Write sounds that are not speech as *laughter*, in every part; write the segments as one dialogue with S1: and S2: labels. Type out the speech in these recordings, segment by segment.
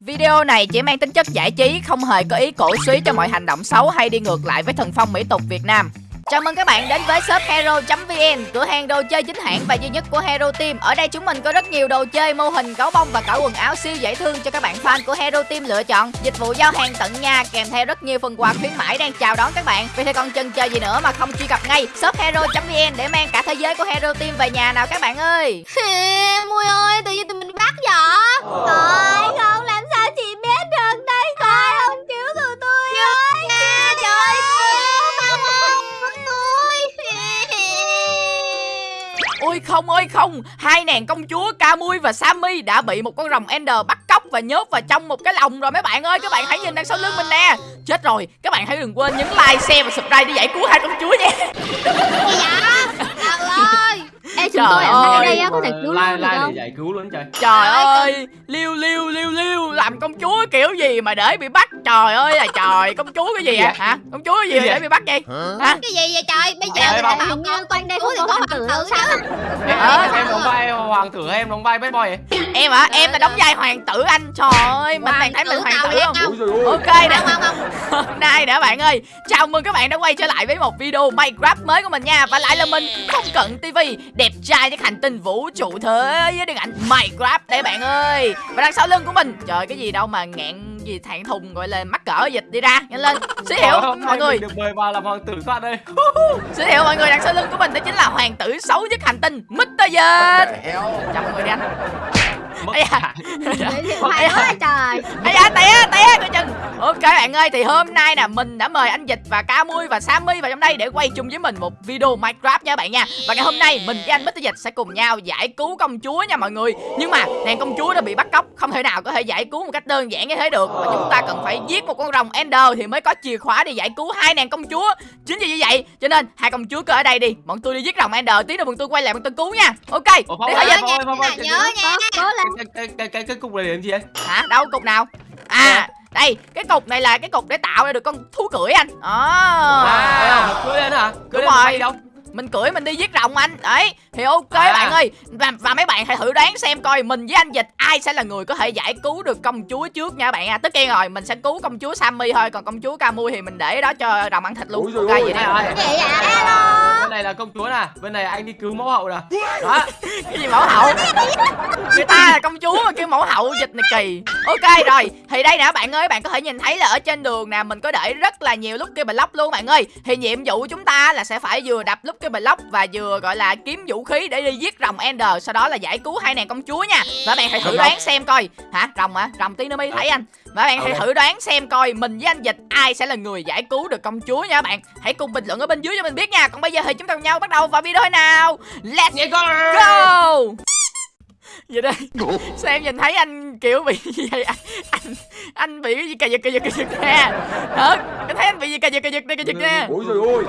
S1: Video này chỉ mang tính chất giải trí, không hề có ý cổ suý cho mọi hành động xấu hay đi ngược lại với thần phong mỹ tục Việt Nam. Chào mừng các bạn đến với shop hero.vn, cửa hàng đồ chơi chính hãng và duy nhất của Hero Team. Ở đây chúng mình có rất nhiều đồ chơi, mô hình, gấu bông và cả quần áo siêu dễ thương cho các bạn fan của Hero Team lựa chọn. Dịch vụ giao hàng tận nhà kèm theo rất nhiều phần quà khuyến mãi đang chào đón các bạn. Vì thế còn chần chờ gì nữa mà không truy cập ngay shop hero.vn để mang cả thế giới của Hero Team về nhà nào các bạn ơi.
S2: Mui ơi, tự nhiên tụi mình bắt vợ. Trời không, là không ơi không,
S1: hai nàng công chúa Camui và Sammy đã bị một con rồng Ender bắt cóc và nhốt vào trong một cái lồng rồi mấy bạn ơi. Các bạn hãy nhìn đằng sau lưng mình nè. Chết rồi, các bạn hãy đừng quên nhấn like, share và subscribe để giải cứu hai công chúa nha.
S2: Dạ, Gì. Ê, chúng
S1: Trời
S2: tôi ở
S1: ơi.
S2: đây á, có thể cứu được
S3: like
S2: không?
S3: giải cứu luôn trời
S1: Trời
S2: ơi,
S1: liêu liêu liêu liêu làm công chúa kiểu gì mà để bị bắt Trời ơi là trời, công chúa cái gì
S3: gì
S1: Hả? Công chúa cái gì để bị bắt vậy? Hả?
S2: Cái gì vậy trời? Bây giờ người ta bảo
S4: như quanh đây
S2: cứu
S4: không
S2: thì
S4: có hoàng tử sao?
S2: chứ.
S3: em,
S1: Ờ,
S3: em đóng vai hoàng tử hay em đóng vai bad boy vậy
S1: Em hả? Em là đóng vai hoàng tử anh. Trời ơi, mình này thấy mình hoàng tử không? Ok nè. *laughs* Hôm nay nè bạn ơi Chào mừng các bạn đã quay trở lại với một video Minecraft mới của mình nha Và lại là mình Không Cận TV Đẹp trai trên hành tinh vũ trụ thế với điện ảnh Minecraft đây bạn ơi. Và đằng sau lưng của mình Trời cái gì đâu mà ngẹn gì thạng thùng gọi là mắc cỡ dịch đi ra. Nhanh lên Giới thiệu mọi người.
S3: được mời vào làm hoàng tử bạn ơi
S1: Giới thiệu mọi người đằng sau lưng của mình Đó chính là hoàng tử xấu nhất hành tinh Mr. Dịch Chào mọi người đi anh
S3: mất
S1: Ây da.
S4: hay *laughs* quá trời.
S1: Ây da té té coi chừng. Ok bạn ơi thì hôm nay nè mình đã mời anh Dịch và Ca Mui và Sammy vào trong đây để quay chung với mình một video Minecraft nha bạn nha. Và ngày hôm nay mình với anh Mr. Dịch sẽ cùng nhau giải cứu công chúa nha mọi người. Nhưng mà nàng công chúa đã bị bắt cóc không thể nào có thể giải cứu một cách đơn giản như thế được. Và chúng ta cần phải giết một con rồng Ender thì mới có chìa khóa để giải cứu hai nàng công chúa. Chính vì như vậy cho nên hai công chúa cứ ở đây đi. Bọn tôi đi giết rồng Ender tí nữa bọn tôi quay lại bọn tôi cứu nha. Ok
S3: Ủa,
S1: để
S2: Nhớ nhớ nha.
S4: Cố lên
S3: cái cái cái cái cái cục này để làm gì anh
S1: Hả? Đâu cục nào? À, đây, cái cục này là cái cục để tạo ra được con thú cưỡi anh. Đó.
S3: à cưới lên hả cưới lên
S1: rồi.
S3: đâu
S1: Mình cưỡi mình đi giết rồng anh. Đấy, thì ok
S3: À.
S1: bạn ơi. Và, và mấy bạn hãy thử đoán xem coi mình với anh Dịch ai sẽ là người có thể giải cứu được công chúa trước nha bạn nha. Tất nhiên rồi, mình sẽ cứu công chúa Sammy thôi, còn công chúa Camui thì mình để đó cho rồng ăn thịt luôn. Ok vậy đi.
S3: Đây rồi
S2: Gì vậy? Alo.
S3: bên này là công chúa nè bên này anh đi cứu mẫu hậu nè đó *laughs*
S1: cái gì mẫu hậu người ta là công chúa mà kêu mẫu hậu dịch này kỳ ok rồi thì đây nè bạn ơi bạn có thể nhìn thấy là ở trên đường nè mình có để rất là nhiều lúc cái block luôn bạn ơi thì nhiệm vụ của chúng ta là sẽ phải vừa đập lúc cái block và vừa gọi là kiếm vũ khí để đi giết rồng ender. Sau đó là giải cứu hai nàng công chúa nha. Và bạn hãy thử đoán xem coi. Hả? Rồng hả? Rồng tí nữa mới thấy anh. Và bạn hãy thử đoán xem coi mình với anh dịch ai sẽ là người giải cứu được công chúa nha bạn. Hãy cùng bình luận ở bên dưới cho mình biết nha. Còn bây giờ thì chúng ta cùng nhau bắt đầu vào video nào. Let's go *laughs* vậy đây. Sao em nhìn thấy anh kiểu bị gì vậy? Anh anh, anh bị cái gì? Cà giật cà giật cà giật nè. Hả? Em thấy anh bị gì? Cà giật cà giật nè cà giật nè.
S3: Ôi rồi ôi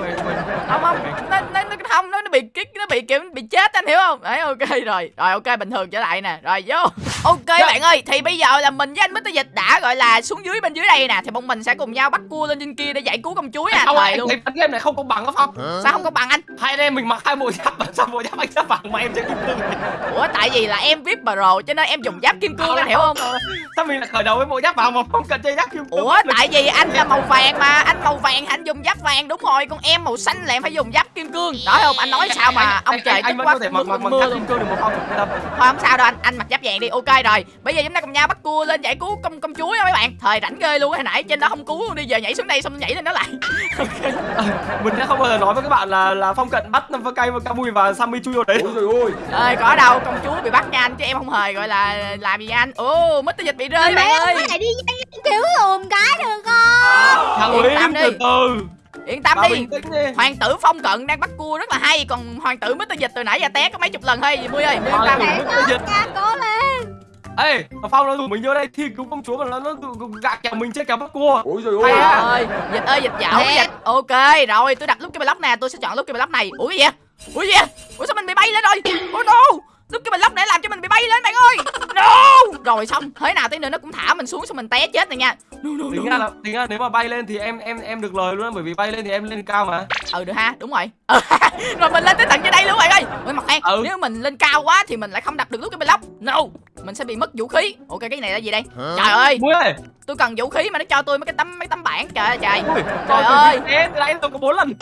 S1: không không. Nó nó nó không nó nó bị kích nó bị kiểu bị chết anh hiểu không? Đấy ok rồi. Rồi ok bình thường trở lại nè. Rồi vô. Ok bạn ơi thì bây giờ là mình với anh Mr. Dịch đã gọi là xuống dưới bên dưới đây nè. Thì bọn mình sẽ cùng nhau bắt cua lên trên kia để giải cứu công chúa
S3: không
S1: thời
S3: anh
S1: luôn.
S3: thấy game này không công bằng á phong.
S1: Sao không có bằng anh?
S3: Hai anh em mình mặc hai bộ giáp mà *laughs* sao bộ giáp anh giáp bằng mà em chơi kim cương
S1: ủa tại vì là em vip pro cho nên em dùng giáp kim cương anh hiểu không?
S3: Sao mình lại khởi đầu với bộ giáp vàng mà không cần chơi giáp kim cương.
S1: Ủa tại vì anh là màu vàng mà Anh màu vàng anh dùng giáp vàng đúng rồi Còn em màu xanh là em phải dùng giáp kim cương. Đó không? Anh nói sao mà ông trời
S3: anh, anh
S1: quá
S3: có thể mặc mặc giáp kim cương được một tâm.
S1: Thôi không sao đâu anh Anh mặc giáp vàng đi ok rồi. Bây giờ chúng ta cùng nhau bắt cua lên giải cứu công công chúa nha mấy bạn. Thời rảnh ghê luôn hồi nãy trên đó không cứu luôn đi giờ nhảy xuống đây xong nhảy lên đó lại. *laughs*
S3: Mình sẽ không bao giờ nói với các bạn là là phong cận bắt năm cây và camui và sammy chui vào đấy. Ôi rồi ôi
S1: Ơi có đâu công chúa bị bắt nha anh Chứ em không hề gọi là làm gì anh Ồ Mr. Dịch bị rơi
S2: Mẹ
S1: bạn ơi
S2: thể đi cứu dùm cái được không?
S3: thằng
S1: Yên tâm đi.
S3: từ từ
S1: Yên tâm đi
S3: đi
S1: Hoàng tử phong cận đang bắt cua rất là hay Còn hoàng tử Mr. Dịch từ nãy giờ té có mấy chục lần thôi Mui ơi Mui yên tâm.
S3: Dịch.
S2: cố lên.
S3: ê phong nó rủ mình vô đây thi cứu công chúa mà nó nó gạt kèo mình chơi kèo bắt cua
S5: Ôi trời
S1: Hay
S5: ơi
S1: dịch ơi dịch dạo dịch. Ok, rồi tôi đặt lúc cái block nè, tôi sẽ chọn lúc cái block này. Ủa gì vậy? Ủa gì vậy? Ủa sao mình bị bay lên rồi? Oh no. Lúc cái block để làm cho mình bị bay lên bạn ơi. No! Rồi xong thế nào tí nữa nó cũng thả mình xuống xong mình té chết này nha. No, no,
S3: tính
S1: no,
S3: ra là tính ra nếu mà bay lên thì em em em được lời luôn á, bởi vì bay lên thì em lên cao mà.
S1: Ừ được ha đúng rồi. Ừ, *laughs* rồi mình lên tới tận trên đây luôn bạn ơi. Ôi mặt khoan
S3: Ừ.
S1: nếu mình lên cao quá thì mình lại không đặt được lúc cái block no mình sẽ bị mất vũ khí. Ok cái này là gì đây? Trời ơi.
S3: Muối ơi.
S1: Tôi cần vũ khí mà nó cho tôi mấy cái tấm mấy tấm bảng. Trời ơi trời.
S3: Ui,
S1: Trời ơi.
S3: từ nãy tôi có bốn lần.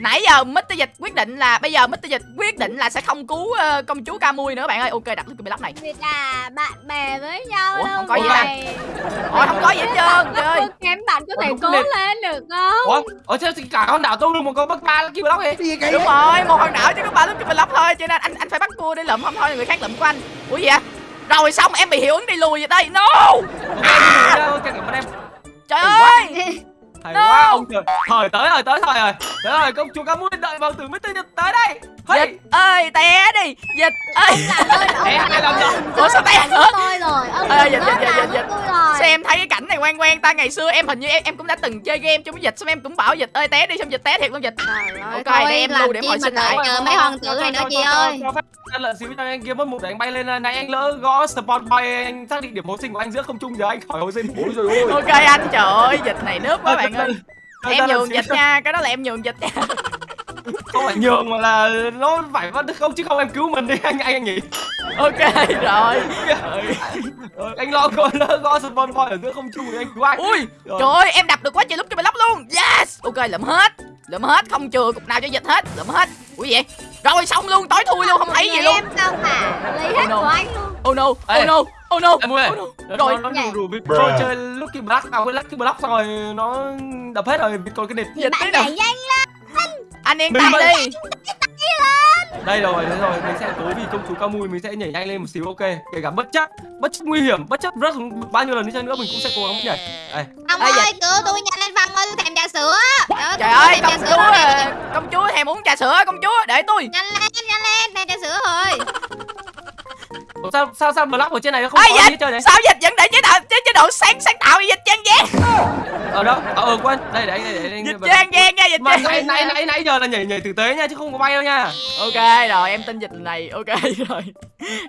S1: Nãy giờ Mr. Dịch quyết định là bây giờ Mr. Dịch quyết định là sẽ không cứu ờ, công chúa Camui nữa bạn ơi. Ok đặt lúc cái block này.
S2: Vì là bạn bè với nhau
S1: Ủa,
S2: đâu
S1: không có gì
S2: vậy.
S1: Ôi không có gì hết trơn. Trời ơi.
S2: kém bạn có
S3: Ủa,
S2: thể cố lên. được không?
S3: ủa ở trên cả con đảo tôi luôn một con bắt ba kia block đi
S1: đúng rồi một hòn đảo chứ có ba lúc cái block thôi. Cho nên anh anh phải bắt cua để lượm không thôi người khác lượm của anh. Ủa gì vậy rồi xong em bị hiệu ứng đi lùi vậy đây no
S3: cảm ơn em
S1: trời ơi
S3: hay
S1: No.
S3: quá ông trời thời tới rồi tới thời rồi tới rồi công chúa cá muối đợi vào từ Mr. Nhật tới đây hey.
S1: dịch ơi té đi dịch ơi
S3: Té hai lần rồi
S1: ủa sao té nữa
S2: tôi rồi. Ông đừng
S1: dịch, dịch, dịch, dịch.
S2: tôi rồi.
S1: sao em thấy cái cảnh này quen quen ta ngày xưa em hình như em em cũng đã từng chơi game chung với dịch xong em cũng bảo dịch ơi té đi xong dịch té thiệt luôn dịch
S2: Trời ơi,
S1: Ok, để em
S2: làm
S1: lưu để
S2: chi
S1: hồi sinh lại.
S2: chờ mấy hoàng tử này nữa chị ơi.
S3: Cho anh lợn xíu cho anh kia mất một để anh bay lên này anh lỡ gõ spawn point anh xác định điểm hồi sinh của anh giữa không trung giờ anh khỏi hồi sinh. Ôi rồi ôi *laughs*
S1: ok anh trời ơi dịch này nước quá bạn ơi. Em nhường dịch nha cái đó là em nhường dịch nha. *laughs*
S3: Không phải nhường mà là nó phải vẫn không chứ không em cứu mình đi anh anh anh nhỉ
S1: ok rồi. *laughs*
S3: Anh lo coi lỡ gõ spawn point ở giữa không trung thì anh cứu anh
S1: ui
S3: Rồi.
S1: trời ơi em đập được quá trời lúc cái block luôn. Yes! Ok lượm hết lượm hết không chừa cục nào cho dịch hết lượm hết. Ui vậy rồi xong luôn tối thui luôn không thấy gì luôn.
S2: Em sao mà lấy hết
S1: Oh no.
S2: của anh luôn.
S1: oh no oh no oh no Oh no.
S3: rồi.
S1: Rồi,
S3: tôi chơi lucky block à quên lucky block xong rồi nó đập hết rồi còn cái
S2: Thì
S1: dịch
S2: bạn
S1: tí nào.
S2: nhảy nhanh
S1: anh yên tâm
S3: mà-
S1: đi
S3: đây rồi thế rồi mình sẽ cố vì công chúa cao mùi mình sẽ nhảy nhanh lên một xíu ok. Kể cả bất chấp bất chấp nguy hiểm bất chấp rất bao nhiêu lần đi chăng nữa mình cũng sẽ cố gắng nhảy. Đây.
S2: Ông
S1: Ê,
S2: ơi, cứu tôi nhanh lên Phong ơi, tôi thèm trà sữa.
S1: trời ơi
S2: tôi
S1: công chúa à, công chúa thèm uống trà sữa công chúa để tôi.
S2: Nhanh lên, nhanh lên, thèm trà sữa rồi.
S3: Ủa, sao sao sao block ở trên này nó không
S1: ơi
S3: có gì hết
S1: dịch
S3: trơn đấy
S1: sao dịch vẫn để chế độ chế chế độ sáng sáng tạo dịch trang gian
S3: ở đâu ờ ờ, quên. Đây để anh để, để anh
S1: dịch trang gian nha dịch trang
S3: nãy nãy nãy nãy giờ là nhảy nhảy thực tế nha chứ không có bay đâu nha.
S1: Ok rồi em tin dịch này. Ok *laughs* rồi.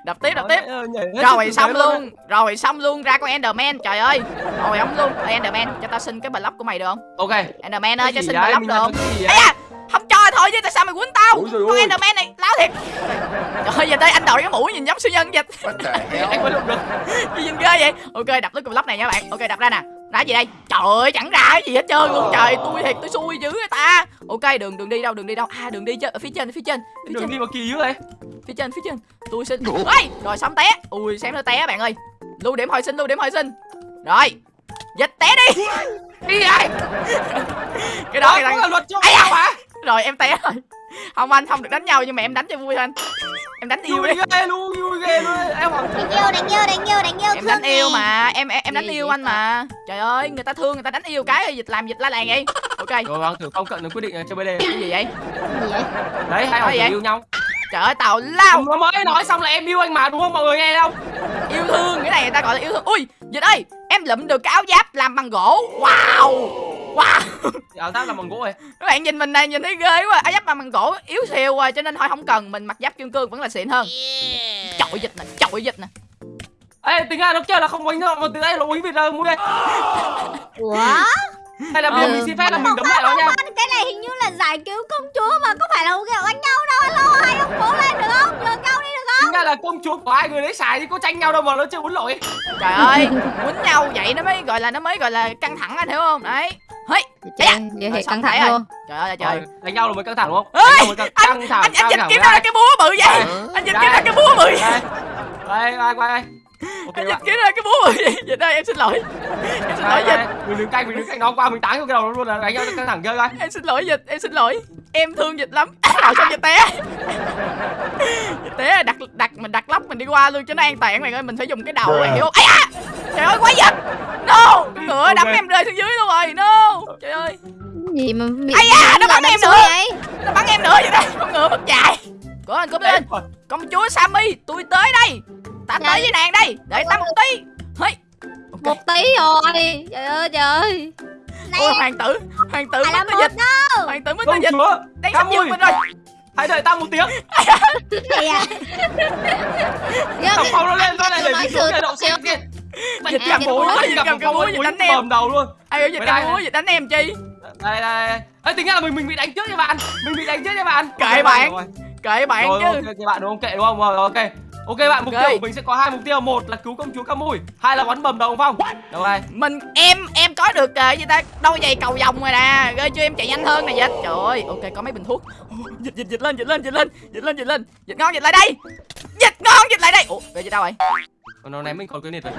S1: Đập tiếp đập tiếp.
S3: Ờ,
S1: rồi xong luôn rồi xong luôn. Ra con enderman trời ơi. Rồi ông luôn. Enderman cho tao xin cái block của mày được không?
S3: Ok.
S1: Enderman ơi cho
S3: Cái gì
S1: xin block được không?
S3: cái gì
S1: không cho thôi chứ tại sao mày quýnh tao? Con enderman này láo thiệt. Trời ơi giờ đây anh đội cái mũ nhìn giống siêu nhân dịch
S3: anh mới lục được.
S1: Gì nhìn ghê vậy? Ok đập tới cùng block này nha bạn. Ok đập ra nè ra gì đây. Trời ơi chẳng ra cái gì hết trơn luôn. Trời tôi thiệt tôi xui dữ người ta. Ok đường đường đi đâu đường đi đâu? À đường đi chứ ở phía trên phía trên phía
S3: đường
S1: trên.
S3: đi mà kỳ dữ vậy?
S1: Phía trên phía trên. Tôi xin ơi rồi xong té. Ui xem nó té bạn ơi. Lưu điểm hồi sinh lưu điểm hồi sinh. Rồi dịch té đi.
S3: Đi ai
S1: cái đó
S3: là luật cho mà
S1: rồi em té rồi không anh không được đánh nhau nhưng mà em đánh cho vui thôi anh. Em đánh yêu đi
S3: ghê luôn vui ghê luôn. Em
S2: Đánh yêu, đánh yêu, đánh yêu, đánh yêu,
S1: em đánh yêu mà em em, em đánh yêu anh mà. trời ơi người ta thương người ta đánh yêu cái dịch làm dịch la làng vậy ok.
S3: Rồi hoàng tử phong cận nó quyết định là chơi bd
S1: cái gì vậy?
S2: Gì vậy?
S3: đấy hai hoàng yêu nhau.
S1: Trời ơi tào lao.
S3: Nó mới nói xong là em yêu anh mà đúng không? Mọi người nghe không?
S1: Yêu thương cái này người ta gọi là yêu thương. Ui dịch ơi em lụm được cái áo giáp làm bằng gỗ. Wow wow.
S3: Áo giáp là bằng gỗ này
S1: các bạn nhìn mình này nhìn thấy ghê quá. Áo giáp làm bằng gỗ yếu xìu rồi cho nên thôi không cần. Mình mặc giáp kim cương vẫn là xịn hơn. Chọi dịch nè chọi dịch nè.
S3: Ê tính ra nó kêu là không quánh đâu mà từ đây nó quánh việt ra mua đây.
S2: Ủa?
S3: hay là bây giờ
S1: Ừ.
S3: mình xin phép là mình đấm lại nó nha.
S2: cái này hình như là giải cứu công chúa mà có phải là kiểu đánh nhau đâu. Alo hai ông cố lên được không? Nhường nhau đi được
S3: tính ra là công chúa của hai người đấy xài thì có tranh nhau đâu mà nó chưa uống lỗi
S1: trời ơi quýnh nhau vậy nó mới gọi là nó mới gọi là căng thẳng anh hiểu không? Đấy
S2: Trời
S1: dạ.
S2: ơi, vậy
S1: Rồi
S2: thì căng thẳng
S1: rồi.
S2: luôn.
S1: Trời ơi trời
S3: Rồi, đánh nhau là mới căng thẳng đúng không?
S1: Ê,
S3: căng, căng thẳng
S1: anh anh
S3: căng
S1: dịch kiếm ra cái búa bự vậy. Anh dịch kiếm ra cái búa bự vậy.
S3: đây đây đây quay. Đây ok
S1: anh dịch kiếm ra cái búa bự vậy. Dịch ơi em xin lỗi. Em xin lỗi
S3: đây,
S1: dịch
S3: đây. mình đứng cạnh mình đứng cạnh nó qua mình tán vô cái đầu nó luôn là đánh nhau căng thẳng chơi coi
S1: em xin lỗi dịch em xin lỗi em thương dịch lắm. Rồi xong dịch té. Dịch té đặt đặt mình đặt lóc mình đi qua luôn cho nó an toàn. Bạn ơi mình phải dùng cái đầu bạn hiểu không ấy à trời ơi quá dịch no! Con ngựa đấm em rơi xuống dưới luôn rồi. No! Trời ơi.
S2: Gì mà bị
S1: Ây da, nó bắn em nữa.
S2: vậy?
S1: nó bắn em nữa vậy đây con ngựa mất chạy. Cố lên cố lên. công chúa sammy tôi tới đây. Ta tới
S2: Đây.
S1: với nàng đây. Đợi ta một tí. Hey. Ok.
S2: Một tí rồi. Trời ơi trời ơi
S1: ôi hoàng tử hoàng tử mất
S2: một
S1: dịch.
S2: đâu.
S1: Hoàng tử mất
S3: công
S1: dịch.
S3: chúa
S1: đang sắp giật mình rồi
S3: hãy đợi tao một tiếng.
S2: Này à.
S3: Thằng phong nó lên nó lại để mình xuống
S2: sự
S3: để đậu xe
S2: siêu
S3: kia. Mày
S1: Dịch cầm
S3: bố
S1: búa, dịch cầm
S3: phong
S1: búa, dịch đánh em.
S3: bầm đầu luôn.
S1: Ai ơi dịch cầm
S3: đây.
S1: búa
S3: này.
S1: dịch đánh em chi?
S3: Đây đây đây. Ê, tính ra là mình mình bị đánh trước nha bạn. Mình bị đánh trước nha bạn.
S1: Kệ bạn, kệ bạn chứ.
S3: kệ bạn đúng không? Kệ đúng không? Rồi ok ok bạn mục
S1: Ok.
S3: tiêu của mình sẽ có hai mục tiêu. Một là cứu công chúa Camui hai là bắn bầm đầu ông phong. Đâu đây
S1: mình em em có được uh, gì ta? Đôi giày cầu vòng rồi nè. Ơi cho em chạy nhanh hơn nè dịch. Trời ơi ok có mấy bình thuốc. Dịch dịch dịch lên dịch lên dịch lên dịch lên dịch lên. Dịch ngon dịch lại đây. Dịch ngon dịch lại đây. Ủa về dịch đâu rồi
S3: còn nó ném mình còn cái nịt rồi.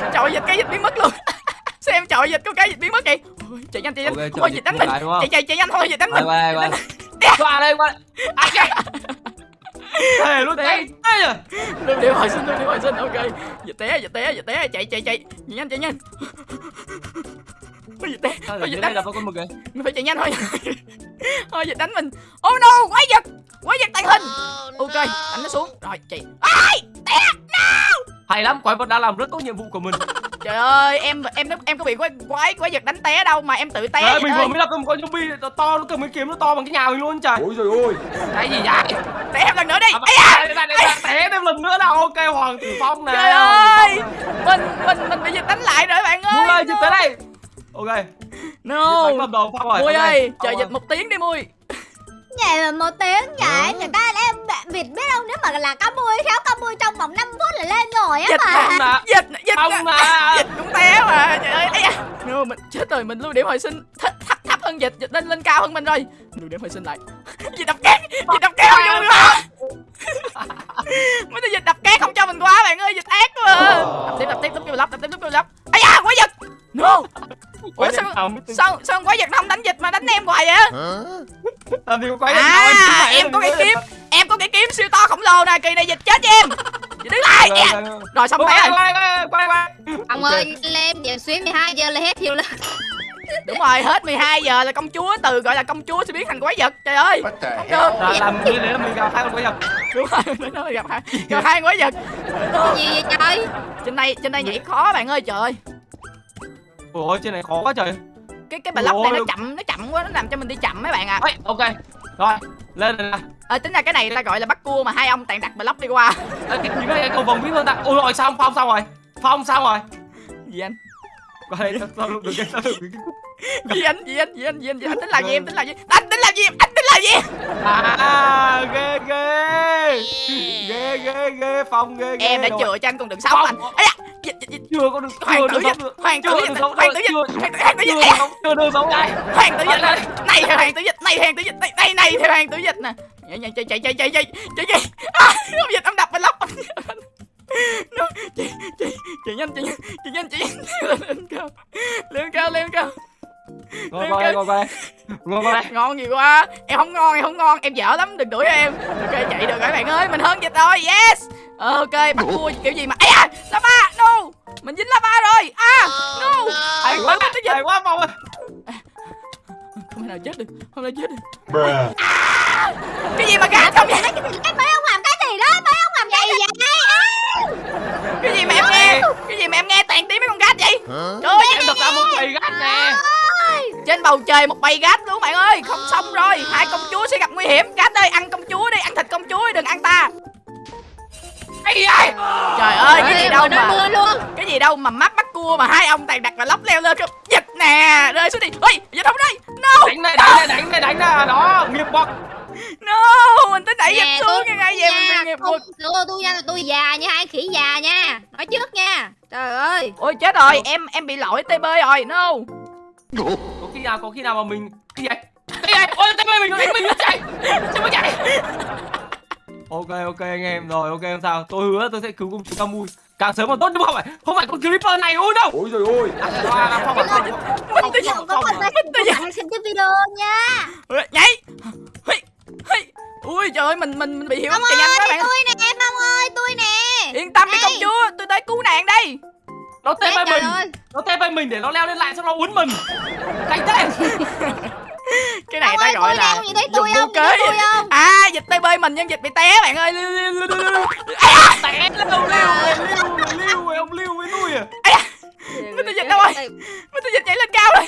S1: Trời ơi, dịch cái dịch biến mất luôn. *laughs* Xem trời dịch có cái dịch biến mất kìa. Chạy nhanh chạy nhanh.
S3: Ok, trời,
S1: thôi
S3: dịch
S1: đánh mình. chạy chạy chạy nhanh thôi dịch đánh mình.
S3: qua đây qua đây à kìa thề luôn đấy đây à?
S1: Lưu điểm hồi sinh lưu điểm hồi sinh ok. Dịch té dịch té dịch té. Chạy chạy chạy. Chạy nhanh chạy nhanh. Ôi, dịch té. Thôi
S3: giờ
S1: đánh
S3: đây là có con mực kìa
S1: mình phải chạy nhanh thôi. *laughs* Thôi dịch đánh mình. Oh no! Quái vật! Quái vật tàng hình! Ok đánh nó xuống. Rồi chị ai! Té!
S3: Hay lắm quái vật đã làm rất tốt nhiệm vụ của mình *laughs*
S1: trời ơi em em em có bị quái quái quái vật đánh té đâu mà em tự té
S3: Đấy,
S1: vậy
S3: mình vừa mới gặp con con zombie nó to nó cầm cái kiếm nó to bằng cái nhà mình luôn trời.
S5: Ôi trời ơi.
S3: Cái gì vậy?
S1: Té em lần nữa đi.
S3: À,
S1: Ây da!
S3: đây, đây, té thêm lần nữa nào ok hoàng tử phong này
S1: trời ơi! mình mình mình bị dịch đánh lại rồi bạn ơi.
S3: Ơi chụp tới đây. Ok.
S1: No.
S3: Dịch
S1: mui ơi chờ dịch một tiếng đi mui
S2: Vậy mà một tiếng vậy Người ta em Việt biết không? Nếu mà là cá mui Khéo cá mui trong vòng 5 phút là lên rồi á
S1: dịch
S2: mà.
S3: Phong nè
S1: dịch dịch
S3: Phong nè
S1: dịch cũng té mà. Trời ơi Ây da. no, mình chết rồi mình lưu điểm hồi sinh thấp thấp, thấp hơn dịch dịch lên lên cao hơn mình rồi. Lưu điểm hồi sinh lại. *laughs* Dịch đập cát dịch đập cát không cho mình qua mấy cái dịch đập cát không cho mình qua bạn ơi. Dịch ác quá. Đập tiếp đập tiếp kêu lắp đập tiếp lúc kêu lắp ây da quái vật! No. Ủa sao sao sao con quái vật không đánh dịch mà đánh em hoài vậy?
S3: Làm gì có quái vật
S1: à em có cái kiếm em có cái kiếm siêu to khổng lồ nè kỳ này dịch chết cho em. Dịch đứng lại.
S3: Rồi,
S1: Dạ.
S3: rồi,
S1: xong té rồi.
S3: quay quay quay quay
S4: Ông
S3: Ok.
S4: ơi lên giờ xuyến 12 giờ là hết hiệu lực.
S1: Đúng rồi hết 12 giờ là công chúa từ gọi là công chúa sẽ biến thành quái vật trời ơi. Không được.
S3: Làm như thế là mình gặp hai con quái vật
S1: đúng rồi nó gặp hai *laughs* gặp hai quái vật.
S4: Gì vậy trời?
S1: Trên đây trên đây nhảy khó bạn ơi trời. Ơi
S3: ôi trên này khó quá trời.
S1: Cái cái block này nó chậm nó chậm quá nó làm cho mình đi chậm mấy bạn ạ.
S3: Ê, ok. Rồi lên nè.
S1: Ờ tính ra cái này ta gọi là bắt cua mà hai ông toàn đặt block đi qua.
S3: Ê, cái những cái cầu vòng bí hơn ta? Ôi rồi xong phong xong rồi. Phong xong rồi.
S1: Gì anh
S3: qua đây tao tao được cái tao được cái
S1: gì anh gì anh gì anh gì anh gì anh. Tính làm gì em tính làm gì? Anh tính làm gì em anh tính làm gì?
S3: À ghê ghê. Ghê ghê ghê phong ghê ghê.
S1: Em đã chừa cho anh con đường sống
S3: Không.
S1: anh. Ấy da dịch dịch dịch
S3: chưa có được
S1: hoàng tử dịch hoàng tử dịch hoàng tử dịch hoàng tử dịch
S3: chưa được sống đây
S1: hoàng tử dịch này thì hoàng tử dịch này hoàng tử dịch này này này thì hoàng tử dịch nè. Chạy chạy chạy chạy chạy chạy chạy chạy à, ông dịch ông đập bên lóc nó chạy chạy chạy nhanh chạy nhanh chạy nhanh chạy nhanh. *laughs* Lên cao. Lên cao lên cao.
S3: Ngồi qua đây ngồi qua đây ngồi qua đây
S1: ngon gì quá. Em không ngon em không ngon. Em dở lắm đừng đuổi em. Ok chạy được rồi bạn ơi. Mình hơn dịch rồi. Yes. Ok bắt cua kiểu gì mà ấy à lava no. Mình dính lava rồi. À no.
S3: hay quá hay quá phong ơi.
S1: Không thể nào chết được không thể nào chết được.
S5: Bruh.
S1: Cái gì mà gạt không vậy?
S2: Cái mấy ông làm cái gì đó? Mấy ông gì vậy
S1: cái gì mà em nghe? Cái gì mà em nghe toàn tiếng mấy con gát vậy? Trời ơi
S3: em đập ra một bầy gắt nè.
S1: Trên bầu trời một bầy gát luôn bạn ơi. Không xong rồi. Hai công chúa sẽ gặp nguy hiểm. Gát ơi ăn công chúa đi. Ăn thịt công chúa đi đừng ăn ta.
S3: Cái gì vậy
S1: trời ơi cái gì đâu
S4: nó
S1: mà
S4: mưa luôn.
S1: cái gì đâu mà mắt bắt cua mà hai ông toàn đặt và lóc leo lên không giật nè. Rơi xuống đi. Ôi giật không đây? No.
S3: Đánh này đánh này đánh này đánh này. Đó nghiệp bọc
S1: no mình tính đẩy giật
S4: Nè,
S1: xuống cái ngay vậy mình bị nghiệp
S4: không
S1: quật
S4: tôi tôi nha tôi già nha hai khỉ già nha. Nói trước nha. Trời ơi.
S1: Ôi chết rồi em em bị lỗi tb rồi no.
S3: Có khi nào có khi nào mà mình cái gì vậy? Cái gì vậy? Ôi tay mình mình nó chạy. Sao mới chạy. Ok ok anh em rồi ok không sao. Tôi hứa tôi sẽ cứu công chúa Camui. Càng sớm càng tốt mà không phải không phải con creeper này ôi đâu.
S5: Ôi trời ơi.
S3: À, à, không phải. Không không
S2: Bây giờ
S3: không
S2: có
S3: không
S2: phần tay Các bạn xem cái video nha
S1: Ôi, nhảy. Hây, hây. Ui trời ơi mình mình mình bị hiệu ứng nhanh
S2: ơi
S1: quá bạn
S2: tôi nè Phong ơi tôi nè
S1: yên tâm đi công chúa tôi tới cứu nạn đây
S3: nó tê bay
S4: trời
S3: mình
S4: ơi
S3: nó tê bay mình để nó leo lên lại xong nó uốn mình cánh thế
S1: cái này ta
S2: ơi
S1: gọi
S2: tôi
S1: là dùng
S2: tôi Nhìn
S1: kế
S2: thấy tôi không
S1: à dịch tb mình nhưng dịch bị té bạn ơi
S3: té lưu lưu lưu lưu ông lưu với nuôi à
S1: Mr. Dịch đâu rồi? Mr. dịch nhảy lên cao rồi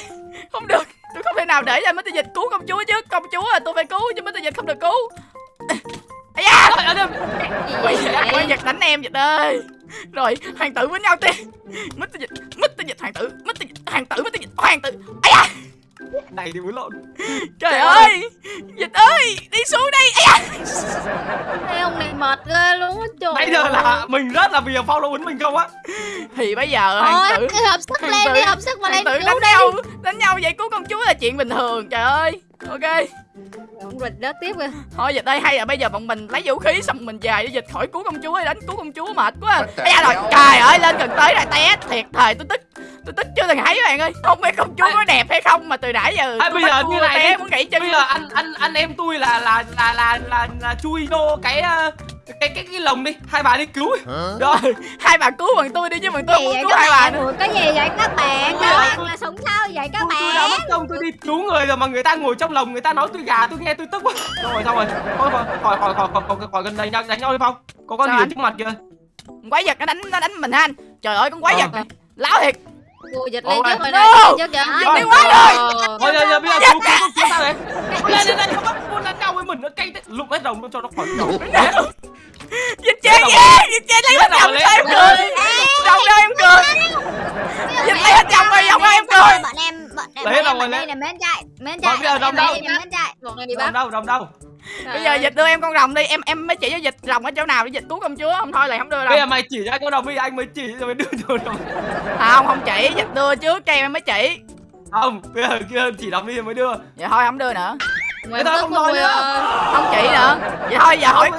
S1: không được tôi không thể nào để cho Mr. Dịch cứu công chúa chứ Công chúa là tôi phải cứu chứ Mr. Dịch không được cứu Ây da Quay Dịch, quay đánh em Dịch ơi Rồi hoàng tử với nhau tiên Mr. Dịch Mr. Dịch hoàng tử Mr. Dịch hoàng tử Mr. Dịch hoàng tử Ây da
S3: này thì muốn lộn.
S1: Trời ơi! Dịch ơi! Đi xuống đây!
S4: Cái ông này mệt ghê luôn á trời
S3: Nãy giờ là mình rất là vì follow quýnh mình không á.
S1: Thì bây giờ hoàng tử
S4: Thôi hợp sức
S1: Hoàng
S4: lên đi hợp sức mà lên cứu
S1: đánh
S4: đi.
S1: nhau Đánh nhau vậy cứu công chúa là chuyện bình thường Trời ơi Ok.
S4: Ông rịch đó tiếp kìa
S1: Thôi dịch đây hay là bây giờ bọn mình lấy vũ khí xong mình về để dịch khỏi cứu công chúa đánh cứu công chúa mệt quá. Bây giờ rồi trời ơi lên gần tới rồi té thiệt thời. Tôi tức tôi tức chưa từng thấy các bạn ơi. Không biết công chúa có đẹp hay không mà từ nãy giờ
S3: À,
S1: tôi
S3: bây
S1: bắt
S3: giờ như này
S1: té muốn gãy chân.
S3: Bây giờ anh anh anh em tôi là là là là là, là chui vô cái ờ, cái cái cái lồng đi hai bà đi cứu
S1: rồi hai bà cứu bằng tôi đi chứ bằng tôi không cứu hai bà
S2: bạn?
S1: nữa.
S2: Cái gì vậy các bạn? Các bạn là sống sao vậy các
S3: tôi, tôi đã
S2: bạn?
S3: mất công tôi đi cứu người rồi mà người ta ngồi trong lồng người ta nói tôi gà tôi nghe tôi tức quá. Xong rồi xong rồi. Thôi khỏi khỏi khỏi khỏi khỏi khỏi khỏi gần đây đánh, nhau đi phong. Có con gì trước mặt kìa?
S1: Quái vật nó đánh nó đánh mình ha anh. Trời ơi con quái
S3: Ờ.
S1: vật này. Láo thiệt
S4: Cô dịch lên trước rồi này lên. trước kìa
S1: đi quá rồi.
S3: thôi giờ giờ bây giờ cứu cứu cứu sao đấy lên lên lên không bắt muốn đánh nhau với mình nó cay lụm hết luôn cho nó khỏi
S1: dịch chơi ghê dịch chơi lấy hết
S3: Lấy
S1: chồng
S3: đầu,
S1: sao em cười. chồng đâu em cười. Dịch lấy hết chồng rồi chồng em cười.
S2: Bọn em bọn em
S3: Lấy
S2: bọn
S3: đâu
S2: em
S3: rồi,
S2: ở đây là mến chạy, mến chạy.
S3: bây giờ
S2: ở
S3: đâu?
S4: này bắt
S3: đâu đồng đâu
S1: bây giờ dịch đưa em con rồng đi em em mới chỉ cho dịch rồng ở chỗ nào để dịch cứu công chúa không? Thôi là không đưa
S3: bây
S1: đâu
S3: giờ mày chỉ cho anh con đồng đi anh mới chỉ rồi mới đưa cho đồng
S1: không không chỉ dịch đưa trước cho em mới chỉ.
S3: Không bây giờ kia chỉ đồng đi rồi mới đưa.
S1: Vậy thôi không đưa nữa.
S4: Mày
S3: tao
S4: tức
S3: không
S4: mùi
S3: nữa.
S4: ơi.
S1: Không chỉ nữa. Vậy thôi giờ hỏi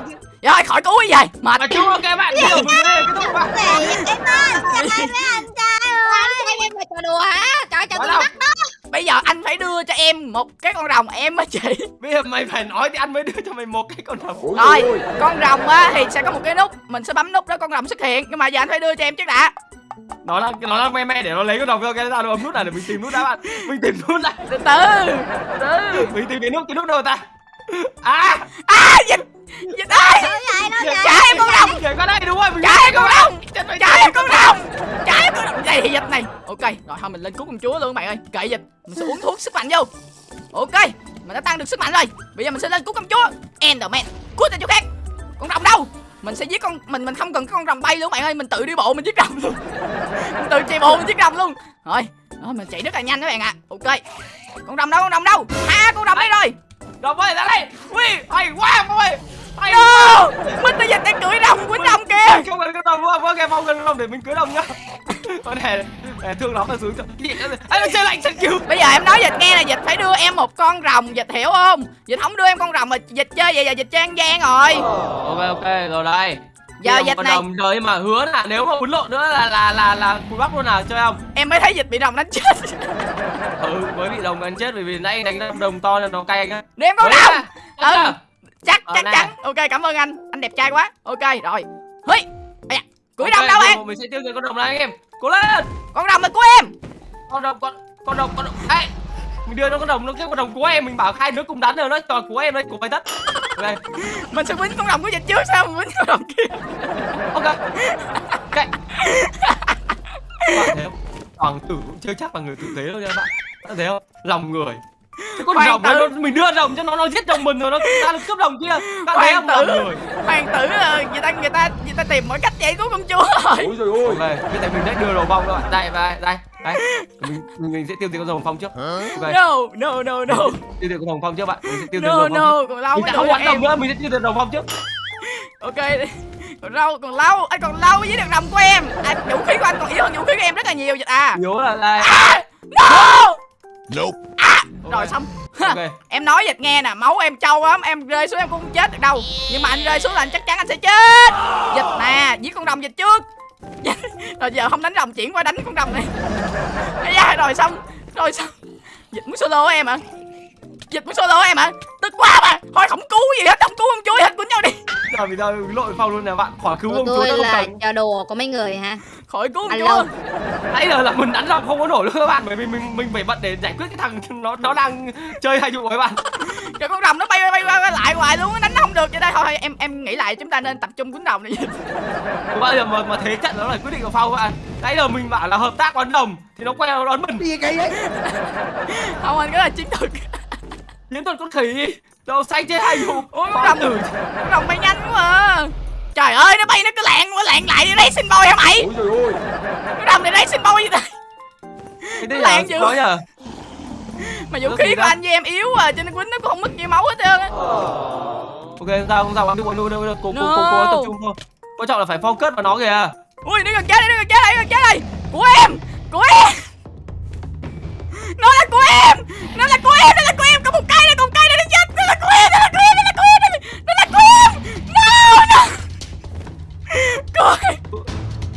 S1: vậy thôi khỏi cứu cái gì mệt.
S3: Mà chú ok bạn đi rồi mình đi cái thúc bạn.
S2: Cái mắt, giật tay với anh trai ơi.
S4: Anh em là trò đùa hả Trời trời
S3: Nói
S4: tôi bắt đó
S1: bây giờ anh phải đưa cho em một cái con rồng em mới chỉ
S3: bây giờ mày phải nói thì anh mới đưa cho mày một cái con đồng
S1: rồi con rồng á thì sẽ có một cái nút mình sẽ bấm nút đó con rồng xuất hiện. Nhưng mà giờ anh phải đưa cho em trước đã.
S3: Nó là nó là me me để nó lấy con đồng cho cái ấm nút này để mình tìm nút đã bạn. Mình tìm nút này
S1: từ từ từ
S3: mình tìm cái nút cái nút đâu ta? À!
S1: À dịch dịch ơi
S2: vậy, đâu vậy?
S1: trả em con rồng trả em con rồng trả em con rồng trả em con rồng đây thì dịch này ok rồi thôi mình lên cứu công chúa luôn các bạn ơi. Kệ dịch. Mình sẽ uống thuốc sức mạnh vô. Ok mình đã tăng được sức mạnh rồi. Bây giờ mình sẽ lên cứu công chúa. Enderman. Cút ra chỗ khác. Con rồng đâu? Mình sẽ giết con mình mình không cần cái con rồng bay luôn các bạn ơi. Mình tự đi bộ mình giết rồng luôn. Mình tự chạy bộ mình giết rồng luôn. Rồi đó, mình chạy rất là nhanh các bạn ạ. Ok. Con rồng đâu con rồng đâu? À con rồng đây rồi
S3: đồng ơi ra đây. Ui hay quá ông ơi. Hay
S1: no! mình bây giờ đang cưỡi rồng quýnh rồng kìa.
S3: Không cần cái đồng vô vô cái phong cần đồng để mình cưới đồng nhá. Con này thương lắm là xuống gì nó chơi lạnh thật cứu
S1: bây giờ em nói dịch nghe là dịch phải đưa em một con rồng dịch hiểu không? Dịch không đưa em con rồng mà dịch chơi vậy giờ dịch chơi ăn gian rồi.
S3: Ok ok rồi đây
S1: Giờ dịch này-
S3: đồng rồi mà hứa là nếu mà quấn lộn nữa là là là là cùi bắp luôn nào chơi không?
S1: Em mới thấy dịch bị rồng đánh chết. *laughs*
S3: Ừ mới bị đồng ăn chết bởi vì nãy đánh đồng, đồng to nên nó cay anh á.
S1: Đưa em rồng
S3: à,
S1: Ừ.
S3: chắc
S1: chắc
S3: Ờ,
S1: chắc chắn. Ok cảm ơn anh. Anh đẹp trai quá. Ok rồi. Hí à,
S3: Ok,
S1: rồng đâu em?
S3: mình sẽ tiêu diệt con đồng này anh em. Cố lên.
S1: Con rồng là của em.
S3: Con đồng con con đồng con đồng. Ấy mình đưa nó con đồng nó cái con đồng của em mình bảo hai đứa cùng đánh rồi nó toàn của em đấy của mày tất. Ok
S1: mình sẽ quýnh con rồng của dịch trước sao mình quýnh con rồng kia?
S3: Ok ok bạn thấy không? Hoàng tử cũng chưa chắc là người tử tế đâu nha bạn. Bạn thấy không? Lòng người. Cái con
S1: Hoàng
S3: rồng
S1: tử.
S3: nó, mình đưa rồng cho nó nó giết chồng mình rồi nó ra được cướp rồng kia. Bạn thấy
S1: hoàng
S3: không
S1: tử.
S3: người.
S1: Hoàng tử là người ta người ta người ta tìm mọi cách chạy cứu công chúa rồi.
S5: Ôi trời ơi.
S3: Ok bây giờ mình sẽ đưa rồng phong các bạn đây đây đây đây mình, mình sẽ tiêu diệt con rồng phong trước. Ok
S1: no no no no.
S3: Tiêu diệt con rồng phong trước bạn. Mình sẽ tiêu diệt
S1: no
S3: rồng phong
S1: no còn lâu
S3: mình không
S1: em
S3: tâm nữa mình sẽ tiêu diệt rồng phong trước.
S1: Ok còn lâu còn lâu anh còn lâu với được rồng của em. À, vũ khí của anh còn yếu hơn vũ khí của em rất là nhiều dịch à.
S3: Nhớ là đây
S1: à, no!
S5: Nope.
S1: Rồi xong.
S3: Ok.
S1: em nói dịch nghe nè máu em trâu lắm em rơi xuống em cũng không chết được đâu. Nhưng mà anh rơi xuống là anh chắc chắn anh sẽ chết. Dịch nè giết con rồng dịch trước *laughs* rồi giờ không đánh rồng chuyển qua đánh con rồng này. Da, rồi xong rồi xong. Dịch muốn solo em hả? Dịch muốn solo em hả? Tức quá mà thôi không cứu gì hết không cứu ông chúa hết quýnh nhau đi.
S3: Giờ vì sao lội phong luôn nè bạn. Khỏi cứu
S4: Của
S3: ông chúa
S4: tôi là trò đùa của mấy người hả?
S1: Khỏi cứu ông chúa
S3: nãy giờ là mình đánh ra không có nổi luôn các bạn bởi vì mình mình phải bận để giải quyết cái thằng nó nó đang chơi hay dụ các bạn. *laughs*
S1: Cái con rồng nó bay bay bay, bay lại hoài luôn đánh nó không được vậy đây. Thôi em em nghĩ lại chúng ta nên tập trung quýnh rồng này
S3: bao giờ mà mà thế trận nó là quyết định của phong các bạn. Nãy giờ mình bảo là hợp tác bắn đồng thì nó quay nó đón mình.
S5: Gì kỳ vậy
S1: không anh cái là chiến thuật
S3: chiến thuật con khỉ đâu xanh trên hai dụ
S1: Ôi,
S3: Ba
S1: rồng.
S3: tử
S1: con rồng bay nhanh quá à. Trời ơi nó bay nó cứ lạng quá lạng lại đây xin boy hả mày?
S5: Ôi trời ơi.
S1: Cái rồng này đây xin boy gì đây
S3: cái đây
S1: Lạng dữ.
S3: nhờ
S1: mà vũ
S3: Nó
S1: khí của anh với em yếu à cho nên quýnh nó cũng không mất nhiều máu hết trơn á.
S3: Ok không sao không sao bạn đừng đừng đừng đừng cố cố
S1: No.
S3: tập trung thôi. Quan trọng là phải focus vào nó kìa.
S1: Ui nó gần chết đây nó gần chết đây nó gần chết đây. Của em nó của em. Nó là của em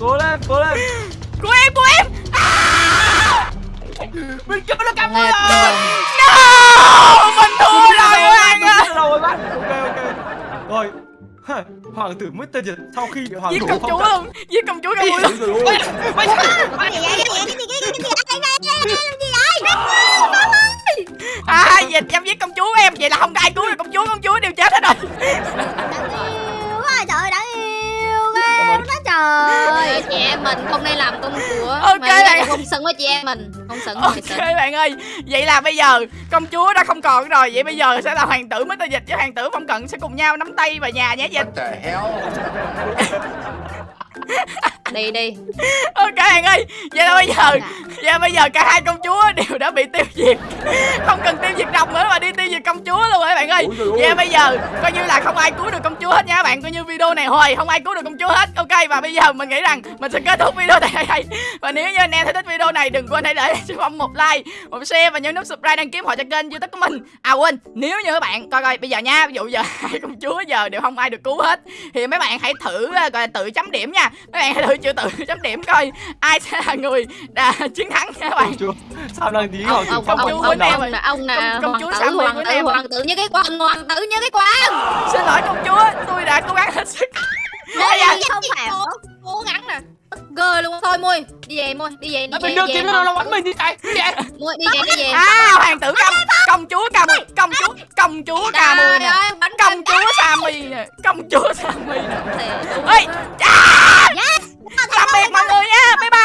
S3: cố lên cố lên.
S1: Của em của em. À!
S3: mình chưa nó cắm
S4: Nghe
S3: rồi.
S1: no! Mình thua rồi bạn ơi
S3: rồi bạn. Ok ok. Rồi. Hả, hoàng tử mất tên sau khi bị hoàng
S1: giết
S3: tử
S1: công chúa luôn giết công chúa luôn.
S5: ôi trời ơi.
S3: Mày-
S2: Cái gì vậy? Cái gì vậy? Cái gì vậy? Cái gì vậy? Cái gì vậy? Cái gì vậy?
S1: à vậy em giết công chúa em. Vậy là không có ai cứu được công chúa. Công chúa đều chết hết rồi.
S2: Đáng yêu quá trời đáng yêu trời
S4: chị em mình không nên làm công chúa
S1: Ok
S4: mà
S1: bạn.
S4: không xứng với chị em mình. Không xứng
S1: ok
S4: không xứng
S1: bạn ơi vậy là bây giờ công chúa đã không còn rồi vậy bây giờ sẽ là hoàng tử mới dịch với hoàng tử phong cận sẽ cùng nhau nắm tay vào nhà nhé dịch.
S5: What the hell *laughs*
S4: đi đi.
S1: Ok bạn ơi vậy là bây giờ vậy là bây giờ cả hai công chúa đều đã bị tiêu diệt. Không cần tiêu diệt rồng nữa mà đi tiêu diệt công chúa luôn rồi bạn ơi? Vậy là bây giờ coi như là không ai cứu được công chúa hết nha các bạn coi như video này hồi không ai cứu được công chúa hết. Ok và bây giờ mình nghĩ rằng mình sẽ kết thúc video tại đây. Và nếu như anh em thấy thích video này đừng quên hãy để cho phong một like một share và nhấn nút subscribe đăng ký họ cho kênh youtube của mình. À quên nếu như các bạn coi coi bây giờ nha ví dụ giờ *laughs* hai công chúa giờ đều không ai được cứu hết thì mấy bạn hãy thử ờ, gọi là tự chấm điểm nha. Mấy bạn hãy thử chữ tự *laughs* chấm điểm coi ai sẽ là người đã *laughs* chiến thắng nha các bạn.
S3: Sao đang tí
S4: ông ông ông
S1: chúa
S4: ông
S1: em
S4: ông là
S1: Công- chúa Sammy
S4: hoàng tử hoàng tử như cái quan hoàng tử *laughs* như cái quan
S1: xin lỗi công chúa tôi đã cố gắng hết sức. Ây da,
S2: Không phải
S4: cố gắng nè. Gơ luôn. Thôi mui đi về mui đi về đi về
S3: đưa
S4: đi
S3: kiếm
S4: về
S3: nó bắn mình đi cái gì vậy?
S4: mui đi về đi về.
S1: À hoàng tử công công chúa ca mui công chúa công chúa ca mui
S4: trời
S1: nè. công chúa sammy nè. Công chúa sammy nè. Ơi biệt mọi người nha. Bye bye.